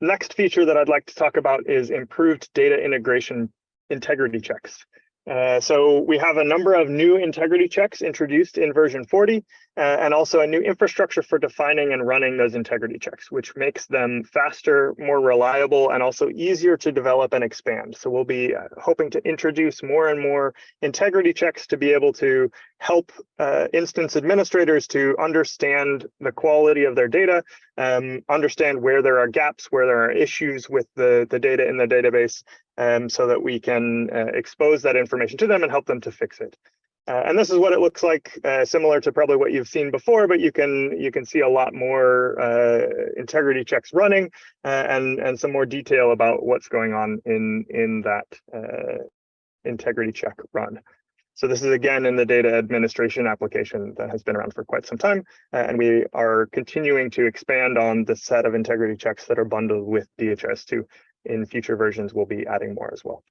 next feature that I'd like to talk about is improved data integration integrity checks. Uh, so we have a number of new integrity checks introduced in version 40, uh, and also a new infrastructure for defining and running those integrity checks, which makes them faster, more reliable, and also easier to develop and expand. So we'll be uh, hoping to introduce more and more integrity checks to be able to help uh, instance administrators to understand the quality of their data, um, understand where there are gaps, where there are issues with the, the data in the database, um, so that we can uh, expose that information to them and help them to fix it. Uh, and this is what it looks like, uh, similar to probably what you've seen before, but you can you can see a lot more uh, integrity checks running uh, and and some more detail about what's going on in in that uh, integrity check run. So this is again in the data administration application that has been around for quite some time, uh, and we are continuing to expand on the set of integrity checks that are bundled with DHIS2. in future versions, we'll be adding more as well.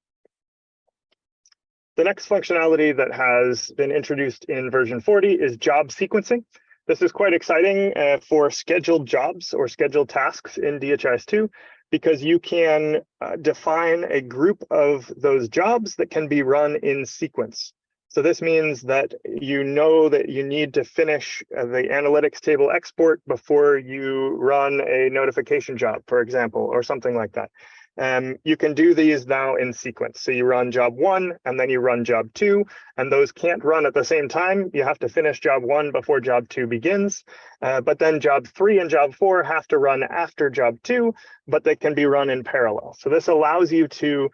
The next functionality that has been introduced in version 40 is job sequencing. This is quite exciting uh, for scheduled jobs or scheduled tasks in DHIS2 because you can uh, define a group of those jobs that can be run in sequence. So this means that you know that you need to finish uh, the analytics table export before you run a notification job, for example, or something like that. Um, you can do these now in sequence. So you run job one and then you run job two, and those can't run at the same time. You have to finish job one before job two begins. Uh, but then job three and job four have to run after job two, but they can be run in parallel. So this allows you to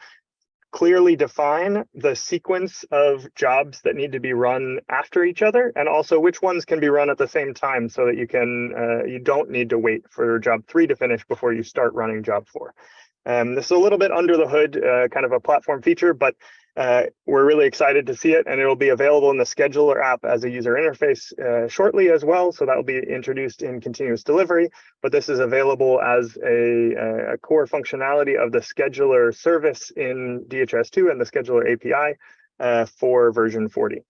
clearly define the sequence of jobs that need to be run after each other and also which ones can be run at the same time so that you can uh, you don't need to wait for job three to finish before you start running job four. Um, this is a little bit under the hood, uh, kind of a platform feature, but uh, we're really excited to see it and it'll be available in the scheduler app as a user interface uh, shortly as well. So that will be introduced in continuous delivery, but this is available as a, a core functionality of the scheduler service in DHIS2 and the scheduler API uh, for version 40.